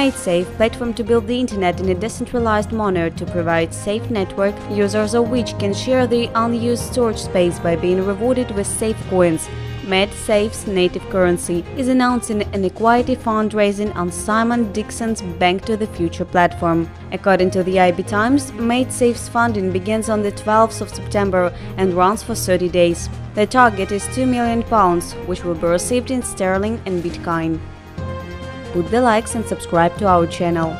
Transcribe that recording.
MaidSafe platform to build the internet in a decentralized manner to provide safe network, users of which can share the unused storage space by being rewarded with safe coins. MaidSafe's native currency is announcing an equity fundraising on Simon Dixon's Bank to the Future platform. According to the IB Times, MaidSafe's funding begins on the 12th of September and runs for 30 days. The target is 2 million pounds, which will be received in sterling and bitcoin. Put the likes and subscribe to our channel.